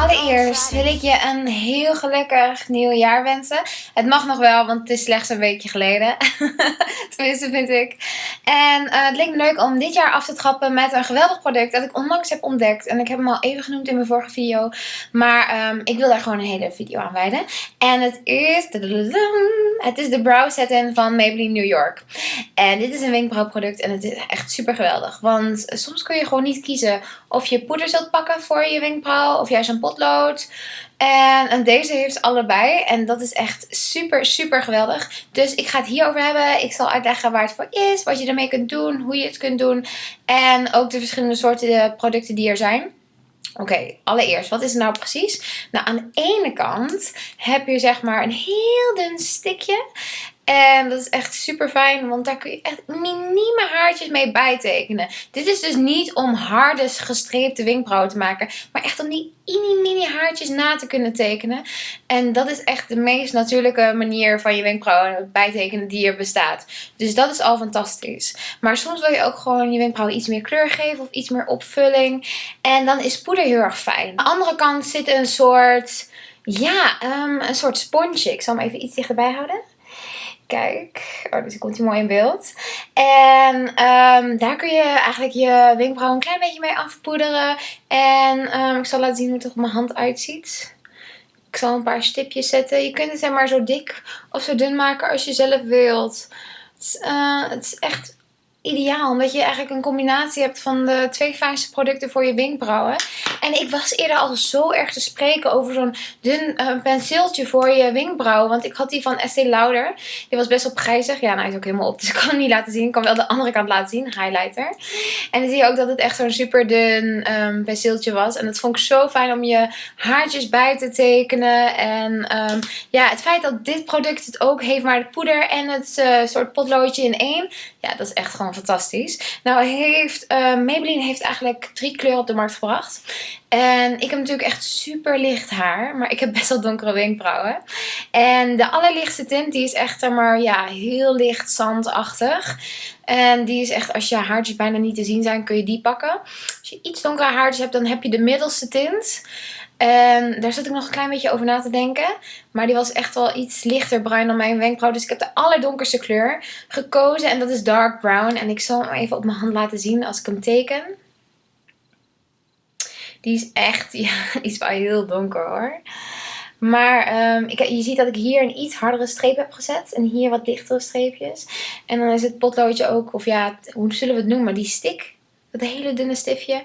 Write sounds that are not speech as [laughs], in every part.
Allereerst wil ik je een heel gelukkig nieuwjaar wensen. Het mag nog wel, want het is slechts een weekje geleden. [laughs] Tenminste, vind ik. En uh, het leek me leuk om dit jaar af te trappen met een geweldig product dat ik onlangs heb ontdekt. En ik heb hem al even genoemd in mijn vorige video. Maar um, ik wil daar gewoon een hele video aan wijden. En het is... Het is de Brow Set-In van Maybelline New York. En dit is een wenkbrauwproduct en het is echt super geweldig. Want soms kun je gewoon niet kiezen of je poeder zult pakken voor je wenkbrauw of juist een potlood. En, en, deze heeft allebei. En dat is echt super, super geweldig. Dus ik ga het hierover hebben. Ik zal uitleggen waar het voor is. Wat je ermee kunt doen. Hoe je het kunt doen. En ook de verschillende soorten producten die er zijn. Oké, allereerst, wat is het nou precies? Nou, aan de ene kant heb je zeg maar een heel dun stikje. En dat is echt super fijn, want daar kun je echt minieme haartjes mee bijtekenen. Dit is dus niet om harde gestreepte wenkbrauwen te maken, maar echt om die mini mini haartjes na te kunnen tekenen. En dat is echt de meest natuurlijke manier van je wenkbrauwen bijtekenen die er bestaat. Dus dat is al fantastisch. Maar soms wil je ook gewoon je wenkbrauwen iets meer kleur geven of iets meer opvulling. En dan is poeder heel erg fijn. Aan de andere kant zit een soort... Ja, um, een soort sponsje. Ik zal hem even iets dichterbij houden. Kijk, oh, dus komt hij mooi in beeld. En um, daar kun je eigenlijk je wenkbrauw een klein beetje mee afpoederen. En um, ik zal laten zien hoe het er op mijn hand uitziet. Ik zal een paar stipjes zetten. Je kunt het zeg maar zo dik of zo dun maken als je zelf wilt. Het uh, het is echt ideaal. Omdat je eigenlijk een combinatie hebt van de twee fijnste producten voor je wenkbrauwen. En ik was eerder al zo erg te spreken over zo'n dun uh, penseeltje voor je wenkbrauwen. Want ik had die van Estee Lauder. Die was best wel prijzig. Ja, nou hij is ook helemaal op. Dus ik kan hem niet laten zien. Ik kan wel de andere kant laten zien. Highlighter. En dan zie je ook dat het echt zo'n super dun um, penseeltje was. En dat vond ik zo fijn om je haartjes bij te tekenen. En um, ja, het feit dat dit product het ook heeft. Maar de poeder en het uh, soort potloodje in één. Ja, dat is echt gewoon fantastisch. Nou heeft uh, Maybelline heeft eigenlijk drie kleuren op de markt gebracht. En ik heb natuurlijk echt super licht haar. Maar ik heb best wel donkere wenkbrauwen. En de allerlichtste tint die is echt maar ja, heel licht zandachtig. En die is echt, als je haartjes bijna niet te zien zijn, kun je die pakken. Als je iets donkere haartjes hebt, dan heb je de middelste tint. En daar zat ik nog een klein beetje over na te denken. Maar die was echt wel iets lichter bruin dan mijn wenkbrauw. Dus ik heb de allerdonkerste kleur gekozen. En dat is dark brown. En ik zal hem even op mijn hand laten zien als ik hem teken. Die is echt, [laughs] ja, die is wel heel donker hoor. Maar um, ik, je ziet dat ik hier een iets hardere streep heb gezet. En hier wat lichtere streepjes. En dan is het potloodje ook, of ja, hoe zullen we het noemen? Die stick dat hele dunne stiftje,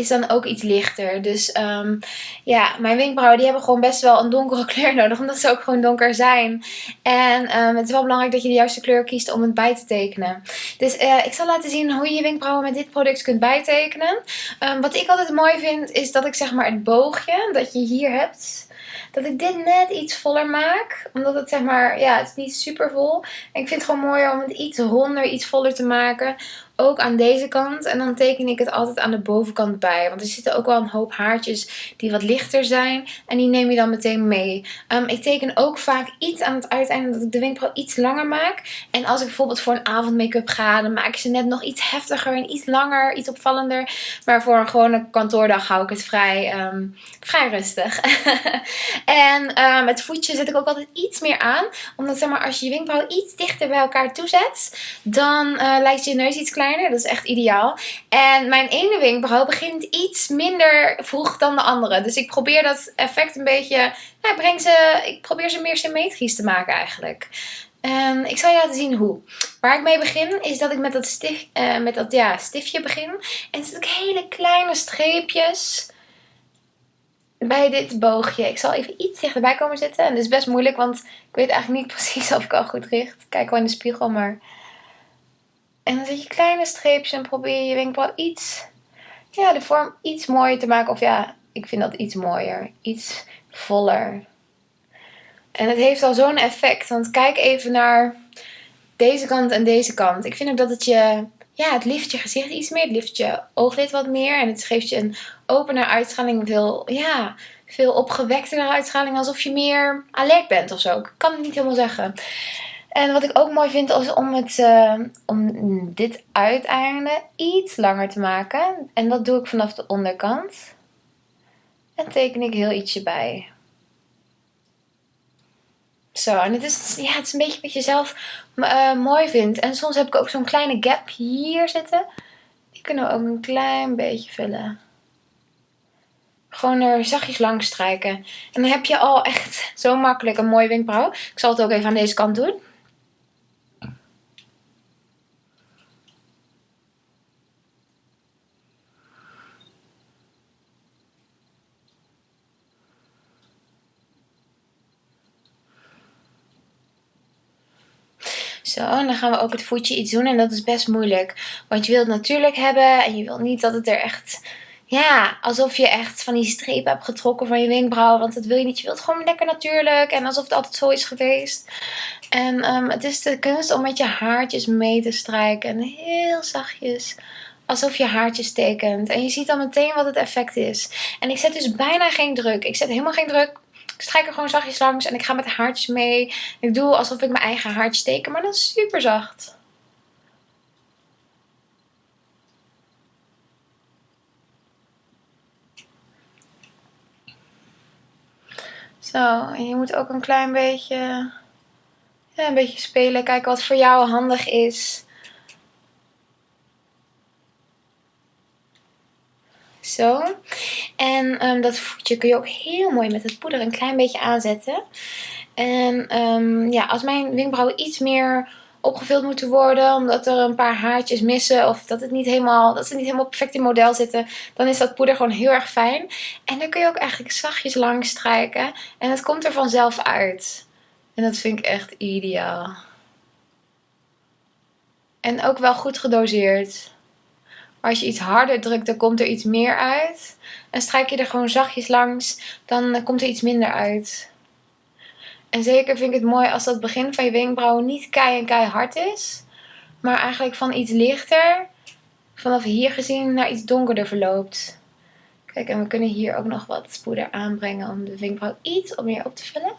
is dan ook iets lichter. Dus um, ja, mijn wenkbrauwen die hebben gewoon best wel een donkere [laughs] kleur nodig. Omdat ze ook gewoon donker zijn. En um, het is wel belangrijk dat je de juiste kleur kiest om het bij te tekenen. Dus uh, ik zal laten zien hoe je je wenkbrauwen met dit product kunt bijtekenen. Um, wat ik altijd mooi vind is dat ik zeg maar het boogje dat je hier hebt dat ik dit net iets voller maak. Omdat het zeg maar, ja, het is niet super vol. En ik vind het gewoon mooier om het iets ronder, iets voller te maken ook aan deze kant. En dan teken ik het altijd aan de bovenkant bij. Want er zitten ook wel een hoop haartjes die wat lichter zijn. En die neem je dan meteen mee. Um, ik teken ook vaak iets aan het uiteinde dat ik de wenkbrauw iets langer maak. En als ik bijvoorbeeld voor een avond make-up ga, dan maak ik ze net nog iets heftiger en iets langer, iets opvallender. Maar voor een gewone kantoordag hou ik het vrij, um, vrij rustig. [laughs] en het voetje zet ik ook altijd iets meer aan. Omdat zeg maar, als je je wenkbrauw iets dichter bij elkaar toezet, dan uh, lijkt je neus iets kleiner dat is echt ideaal. En mijn ene wenkbrauw begint iets minder vroeg dan de andere. Dus ik probeer dat effect een beetje... Nou, breng ze, ik probeer ze meer symmetrisch te maken eigenlijk. En ik zal je laten zien hoe. Waar ik mee begin is dat ik met dat, stif, uh, met dat ja, stiftje begin. En zet ik hele kleine streepjes bij dit boogje. Ik zal even iets dichterbij komen zitten. En dat is best moeilijk, want ik weet eigenlijk niet [laughs] precies of ik al goed richt. Kijk wel in de spiegel, maar en dan zet je kleine streepjes en probeer je wenkbrauw iets, ja, de vorm iets mooier te maken. Of ja, ik vind dat iets mooier. Iets voller. En het heeft al zo'n effect. Want kijk even naar deze kant en deze kant. Ik vind ook dat het je, ja, het lift je gezicht iets meer. Het lift je ooglid wat meer. En het geeft je een opener uitstraling. Veel, ja, veel opgewektere uitstraling. Alsof je meer alert bent of zo. Ik kan het niet helemaal zeggen. En wat ik ook mooi vind is om, het, uh, om dit uiteinde iets langer te maken. En dat doe ik vanaf de onderkant. En teken ik heel ietsje bij. Zo, en het is, ja, het is een beetje wat je zelf uh, mooi vindt. En soms heb ik ook zo'n kleine gap hier zitten. Die kunnen we ook een klein beetje vullen. Gewoon er zachtjes langs strijken. En dan heb je al echt zo makkelijk een mooie wenkbrauw. Ik zal het ook even aan deze kant doen. Zo, en dan gaan we ook het voetje iets doen. En dat is best moeilijk. Want je wilt het natuurlijk hebben. En je wilt niet dat het er echt... Ja, alsof je echt van die strepen hebt getrokken van je wenkbrauw. Want dat wil je niet. Je wilt gewoon lekker natuurlijk. En alsof het altijd zo is geweest. En um, het is de kunst om met je haartjes mee te strijken. En heel zachtjes alsof je haartjes tekent. En je ziet dan meteen wat het effect is. En ik zet dus bijna geen druk. Ik zet helemaal geen druk. Ik strijk er gewoon zachtjes langs en ik ga met de haartjes mee. Ik doe alsof ik mijn eigen haartjes teken, maar dan super zacht. Zo, en je moet ook een klein beetje, ja, een beetje spelen. Kijken wat voor jou handig is. Zo. En um, dat voetje kun je ook heel mooi met het poeder een klein beetje aanzetten. En um, ja, als mijn wenkbrauwen iets meer opgevuld moeten worden. Omdat er een paar haartjes missen. Of dat, het niet helemaal, dat ze niet helemaal perfect in model zitten. Dan is dat poeder gewoon heel erg fijn. En dan kun je ook eigenlijk zachtjes langs strijken. En het komt er vanzelf uit. En dat vind ik echt ideaal. En ook wel goed gedoseerd. Maar als je iets harder drukt, dan komt er iets meer uit. En strijk je er gewoon zachtjes langs, dan komt er iets minder uit. En zeker vind ik het mooi als dat begin van je wenkbrauwen niet kei en keihard is. Maar eigenlijk van iets lichter, vanaf hier gezien, naar iets donkerder verloopt. Kijk, en we kunnen hier ook nog wat poeder aanbrengen om de wenkbrauw iets meer op te vullen.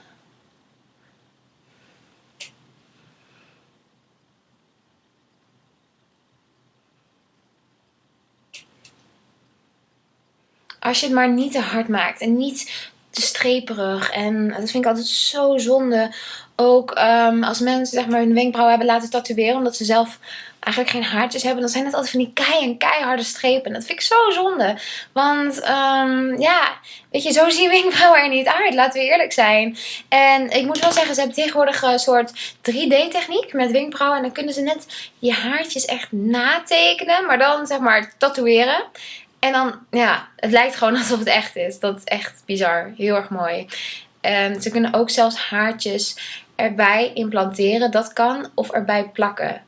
Als je het maar niet te hard maakt en niet te streperig. En dat vind ik altijd zo zonde. Ook um, als mensen zeg maar hun wenkbrauwen hebben laten tatoeëren. Omdat ze zelf eigenlijk geen haartjes hebben. Dan zijn het altijd van die kei en keiharde strepen. Dat vind ik zo zonde. Want um, ja, weet je, zo zien wenkbrauwen er niet uit. Laten we eerlijk zijn. En ik moet wel zeggen, ze hebben tegenwoordig een soort 3D techniek met wenkbrauwen. En dan kunnen ze net je haartjes echt natekenen. Maar dan zeg maar tatoeëren. En dan, ja, het lijkt gewoon [laughs] alsof het echt is. Dat is echt bizar. Heel erg mooi. En ze kunnen ook zelfs haartjes erbij implanteren. Dat kan. Of erbij plakken.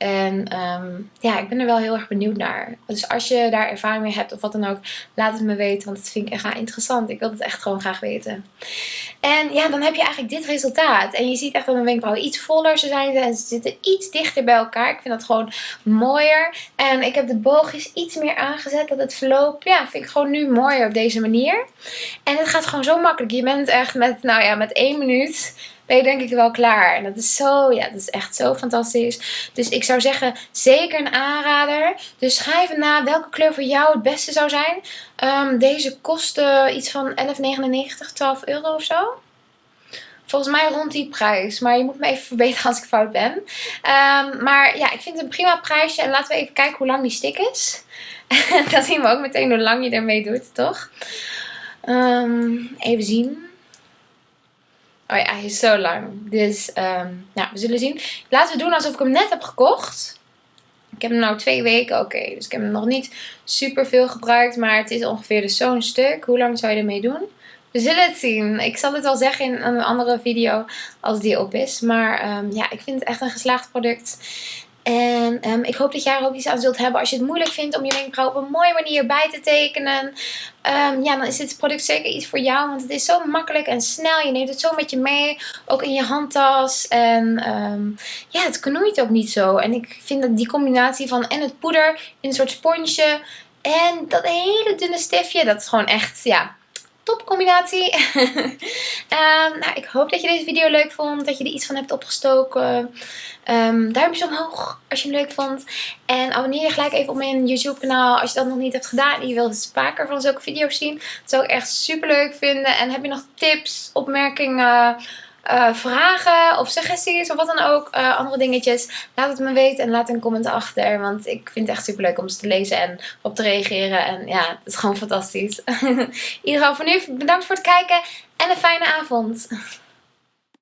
En um, ja, ik ben er wel heel erg benieuwd naar. Dus als je daar ervaring mee hebt of wat dan ook, laat het me weten. Want dat vind ik echt interessant. Ik wil het echt gewoon graag weten. En ja, dan heb je eigenlijk dit resultaat. En je ziet echt dat mijn wenkbrauwen iets voller zijn. En ze zitten iets dichter bij elkaar. Ik vind dat gewoon mooier. En ik heb de boogjes iets meer aangezet. Dat het verloop, ja, vind ik gewoon nu mooier op deze manier. En het gaat gewoon zo makkelijk. Je bent echt met, nou ja, met één minuut ben denk ik wel klaar. En dat is zo, ja, dat is echt zo fantastisch. Dus ik zou zeggen, zeker een aanrader. Dus schrijf na welke kleur voor jou het beste zou zijn. Um, deze kostte iets van 11,99, 12 euro of zo. Volgens mij rond die prijs. Maar je moet me even verbeteren als ik fout ben. Um, maar ja, ik vind het een prima prijsje. En laten we even kijken hoe lang die stick is. [laughs] Dan zien we ook meteen hoe lang je ermee doet, toch? Um, even zien. Oh ja, hij is zo lang. Dus um, nou, we zullen zien. Laten we doen alsof ik hem net heb gekocht. Ik heb hem nou twee weken. Oké, dus ik heb hem nog niet super veel gebruikt. Maar het is ongeveer dus zo'n stuk. Hoe lang zou je ermee doen? We zullen het zien. Ik zal het wel zeggen in een andere video als die op is. Maar um, ja, ik vind het echt een geslaagd product. En um, ik hoop dat jij er ook iets aan zult hebben als je het moeilijk vindt om je wenkbrauw op een mooie manier bij te tekenen. Um, ja, dan is dit product zeker iets voor jou. Want het is zo makkelijk en snel. Je neemt het zo met je mee. Ook in je handtas. En um, ja, het knoeit ook niet zo. En ik vind dat die combinatie van en het poeder in een soort sponsje. En dat hele dunne stiftje. Dat is gewoon echt, ja, top combinatie. [laughs] Ehm, nou, ik hoop dat je deze video leuk vond. Dat je er iets van hebt opgestoken. Um, duimpjes omhoog als je hem leuk vond. En abonneer je gelijk even op mijn YouTube kanaal als je dat nog niet hebt gedaan. En je wilt dus vaker van zulke video's zien. Dat zou ik echt super leuk vinden. En heb je nog tips, opmerkingen... Uh, vragen of suggesties of wat dan ook, uh, andere dingetjes. Laat het me weten en laat een comment achter. Want ik vind het echt super leuk om ze te lezen en op te reageren. En ja, het is gewoon fantastisch. [laughs] In ieder geval voor nu bedankt voor het kijken en een fijne avond.